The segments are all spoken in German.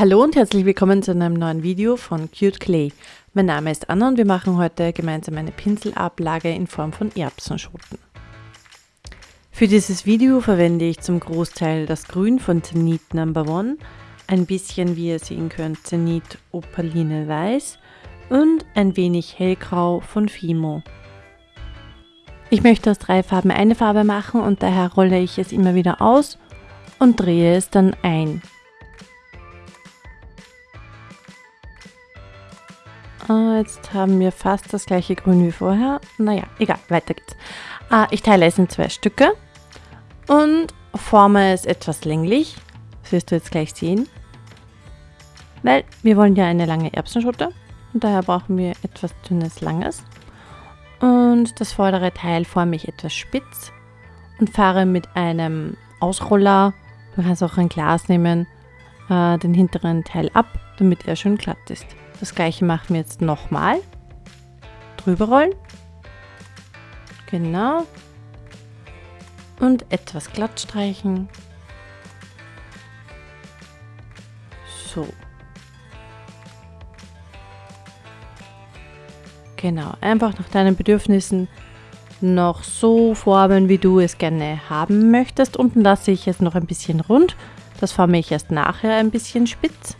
Hallo und herzlich willkommen zu einem neuen Video von Cute Clay. Mein Name ist Anna und wir machen heute gemeinsam eine Pinselablage in Form von Erbsenschoten. Für dieses Video verwende ich zum Großteil das Grün von Zenit Number One, ein bisschen, wie ihr sehen könnt, Zenit Opaline Weiß und ein wenig Hellgrau von Fimo. Ich möchte aus drei Farben eine Farbe machen und daher rolle ich es immer wieder aus und drehe es dann ein. Ah, jetzt haben wir fast das gleiche Grün wie vorher. Naja, egal, weiter geht's. Ah, ich teile es in zwei Stücke und forme es etwas länglich. Das wirst du jetzt gleich sehen. Weil wir wollen ja eine lange Erbsenschote und daher brauchen wir etwas dünnes, langes. Und das vordere Teil forme ich etwas spitz und fahre mit einem Ausroller, du kannst auch ein Glas nehmen, äh, den hinteren Teil ab, damit er schön glatt ist. Das gleiche machen wir jetzt nochmal. Drüber rollen. Genau. Und etwas glatt streichen. So. Genau, einfach nach deinen Bedürfnissen noch so formen, wie du es gerne haben möchtest. Unten lasse ich es noch ein bisschen rund. Das forme ich erst nachher ein bisschen spitz.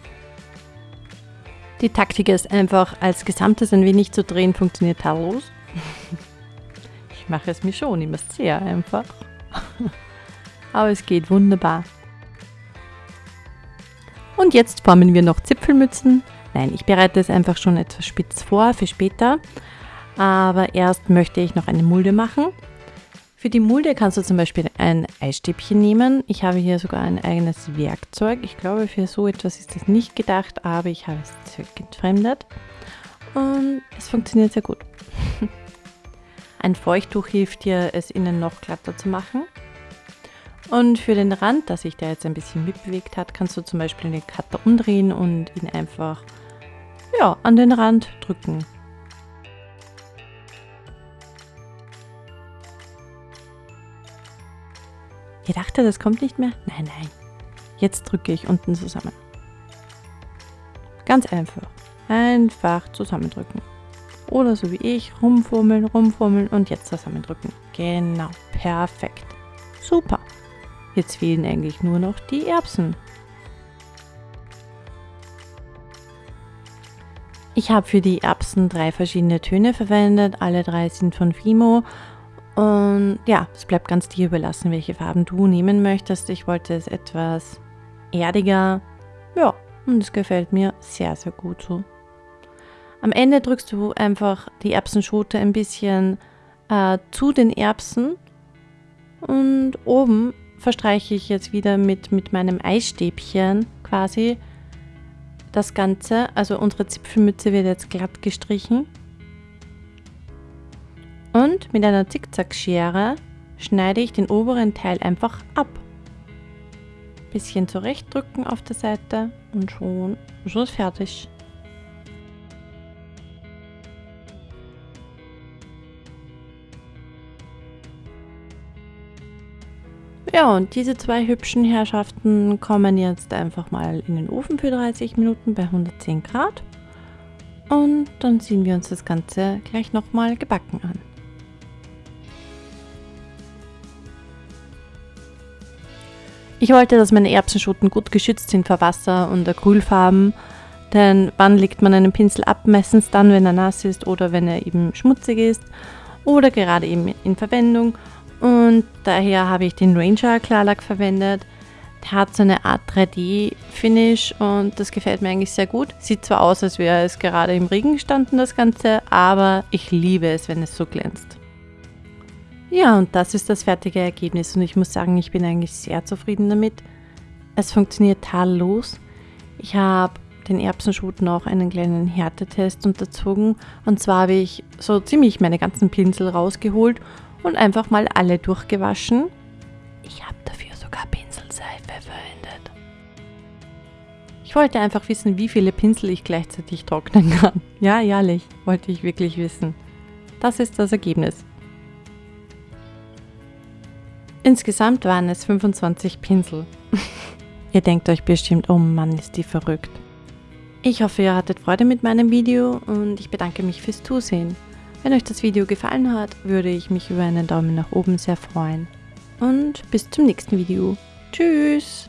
Die Taktik ist einfach, als Gesamtes ein wenig zu drehen, funktioniert tadellos. Ich mache es mir schon immer sehr einfach. Aber es geht wunderbar. Und jetzt formen wir noch Zipfelmützen. Nein, ich bereite es einfach schon etwas spitz vor für später. Aber erst möchte ich noch eine Mulde machen. Für die Mulde kannst du zum Beispiel ein Eisstäbchen nehmen. Ich habe hier sogar ein eigenes Werkzeug. Ich glaube, für so etwas ist das nicht gedacht, aber ich habe es entfremdet. Und es funktioniert sehr gut. Ein Feuchttuch hilft dir, es innen noch glatter zu machen. Und für den Rand, dass sich der jetzt ein bisschen mitbewegt hat, kannst du zum Beispiel den Cutter umdrehen und ihn einfach ja, an den Rand drücken. Ihr dachtet, das kommt nicht mehr? Nein, nein. Jetzt drücke ich unten zusammen. Ganz einfach. Einfach zusammendrücken. Oder so wie ich, rumfummeln, rumfummeln und jetzt zusammendrücken. Genau, perfekt. Super. Jetzt fehlen eigentlich nur noch die Erbsen. Ich habe für die Erbsen drei verschiedene Töne verwendet. Alle drei sind von Fimo und ja, es bleibt ganz dir überlassen, welche Farben du nehmen möchtest. Ich wollte es etwas erdiger. Ja, und es gefällt mir sehr, sehr gut so. Am Ende drückst du einfach die Erbsenschote ein bisschen äh, zu den Erbsen. Und oben verstreiche ich jetzt wieder mit, mit meinem Eisstäbchen quasi das Ganze. Also unsere Zipfelmütze wird jetzt glatt gestrichen. Und mit einer Zickzackschere schneide ich den oberen Teil einfach ab. Bisschen zurechtdrücken auf der Seite und schon, ist fertig. Ja, und diese zwei hübschen Herrschaften kommen jetzt einfach mal in den Ofen für 30 Minuten bei 110 Grad. Und dann ziehen wir uns das Ganze gleich nochmal gebacken an. Ich wollte, dass meine Erbsenschoten gut geschützt sind vor Wasser und Acrylfarben, denn wann legt man einen Pinsel ab? Meistens dann, wenn er nass ist oder wenn er eben schmutzig ist oder gerade eben in Verwendung. Und daher habe ich den Ranger Klarlack verwendet. Der hat so eine Art 3D-Finish und das gefällt mir eigentlich sehr gut. Sieht zwar aus, als wäre es gerade im Regen gestanden, das Ganze, aber ich liebe es, wenn es so glänzt. Ja, und das ist das fertige Ergebnis und ich muss sagen, ich bin eigentlich sehr zufrieden damit. Es funktioniert tadellos. Ich habe den Erbsenschoten auch einen kleinen Härtetest unterzogen und zwar habe ich so ziemlich meine ganzen Pinsel rausgeholt und einfach mal alle durchgewaschen. Ich habe dafür sogar Pinselseife verwendet. Ich wollte einfach wissen, wie viele Pinsel ich gleichzeitig trocknen kann. Ja, ehrlich, wollte ich wirklich wissen. Das ist das Ergebnis. Insgesamt waren es 25 Pinsel. Ihr denkt euch bestimmt, oh Mann, ist die verrückt. Ich hoffe, ihr hattet Freude mit meinem Video und ich bedanke mich fürs Zusehen. Wenn euch das Video gefallen hat, würde ich mich über einen Daumen nach oben sehr freuen. Und bis zum nächsten Video. Tschüss!